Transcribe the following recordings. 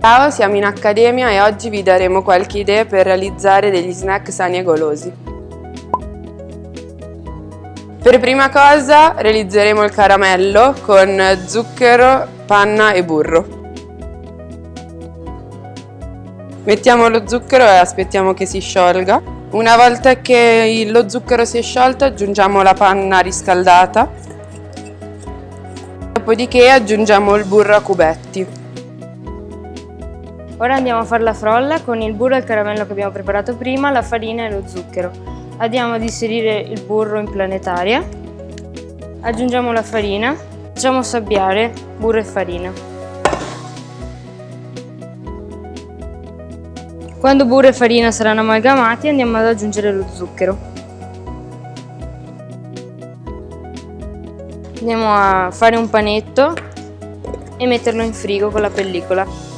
Ciao, siamo in Accademia e oggi vi daremo qualche idea per realizzare degli snack sani e golosi. Per prima cosa realizzeremo il caramello con zucchero, panna e burro. Mettiamo lo zucchero e aspettiamo che si sciolga. Una volta che lo zucchero si è sciolto aggiungiamo la panna riscaldata. Dopodiché aggiungiamo il burro a cubetti. Ora andiamo a fare la frolla con il burro e il caramello che abbiamo preparato prima, la farina e lo zucchero. Andiamo ad inserire il burro in planetaria, aggiungiamo la farina, facciamo sabbiare burro e farina. Quando burro e farina saranno amalgamati andiamo ad aggiungere lo zucchero. Andiamo a fare un panetto e metterlo in frigo con la pellicola.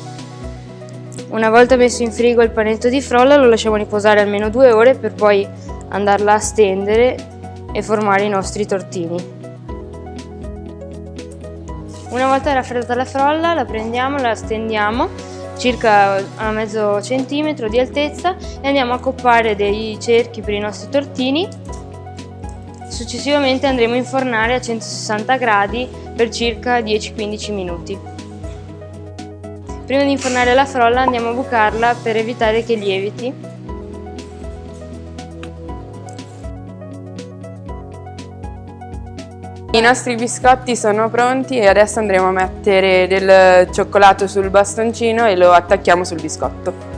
Una volta messo in frigo il panetto di frolla lo lasciamo riposare almeno due ore per poi andarla a stendere e formare i nostri tortini. Una volta raffreddata la frolla la prendiamo, la stendiamo circa a mezzo centimetro di altezza e andiamo a coppare dei cerchi per i nostri tortini. Successivamente andremo a infornare a 160 gradi per circa 10-15 minuti. Prima di infornare la frolla andiamo a bucarla per evitare che lieviti I nostri biscotti sono pronti e adesso andremo a mettere del cioccolato sul bastoncino e lo attacchiamo sul biscotto.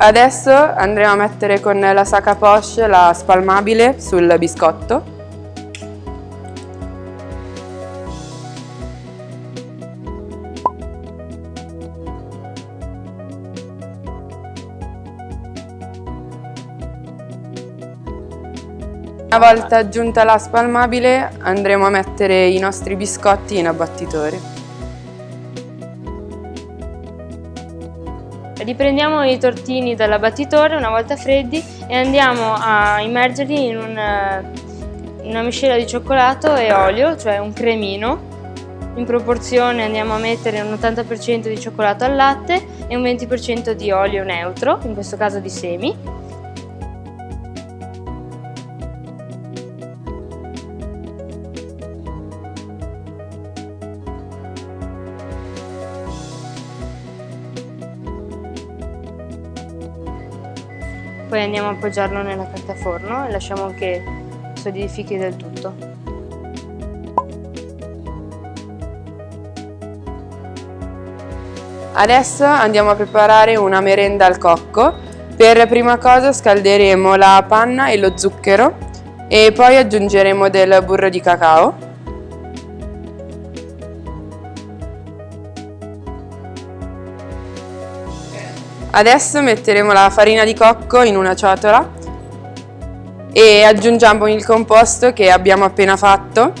Adesso andremo a mettere con la sacca poche la spalmabile sul biscotto Una volta aggiunta la spalmabile andremo a mettere i nostri biscotti in abbattitore. Riprendiamo i tortini dall'abbattitore una volta freddi e andiamo a immergerli in una, una miscela di cioccolato e olio, cioè un cremino. In proporzione andiamo a mettere un 80% di cioccolato al latte e un 20% di olio neutro, in questo caso di semi. Poi andiamo a appoggiarlo nella carta forno e lasciamo che solidifichi del tutto. Adesso andiamo a preparare una merenda al cocco. Per prima cosa scalderemo la panna e lo zucchero e poi aggiungeremo del burro di cacao. Adesso metteremo la farina di cocco in una ciotola e aggiungiamo il composto che abbiamo appena fatto.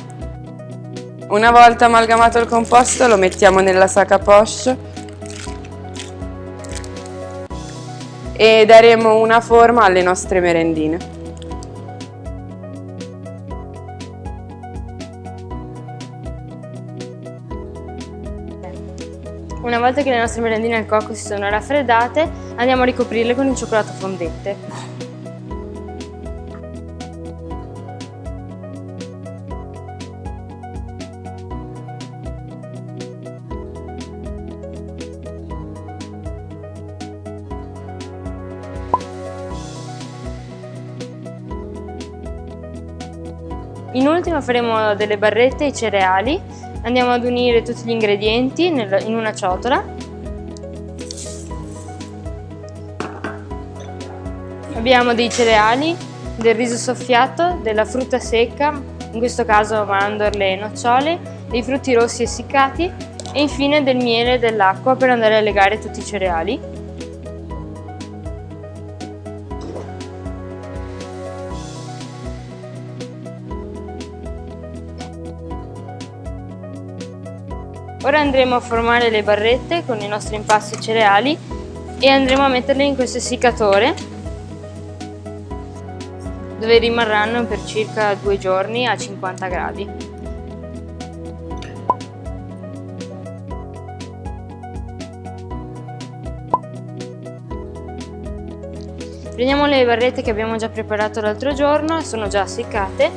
Una volta amalgamato il composto lo mettiamo nella sacca poche e daremo una forma alle nostre merendine. Una volta che le nostre merendine al cocco si sono raffreddate, andiamo a ricoprirle con il cioccolato fondente. In ultimo faremo delle barrette e cereali Andiamo ad unire tutti gli ingredienti in una ciotola. Abbiamo dei cereali, del riso soffiato, della frutta secca, in questo caso mandorle e nocciole, dei frutti rossi essiccati e infine del miele e dell'acqua per andare a legare tutti i cereali. Ora andremo a formare le barrette con i nostri impasti cereali e andremo a metterle in questo essiccatore dove rimarranno per circa due giorni a 50 gradi. Prendiamo le barrette che abbiamo già preparato l'altro giorno, sono già seccate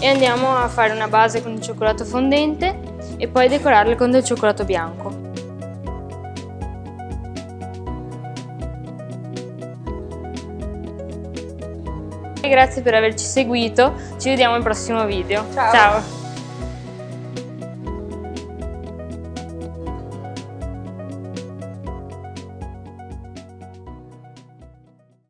e andiamo a fare una base con il cioccolato fondente e poi decorarle con del cioccolato bianco. Grazie per averci seguito, ci vediamo al prossimo video. Ciao. Ciao.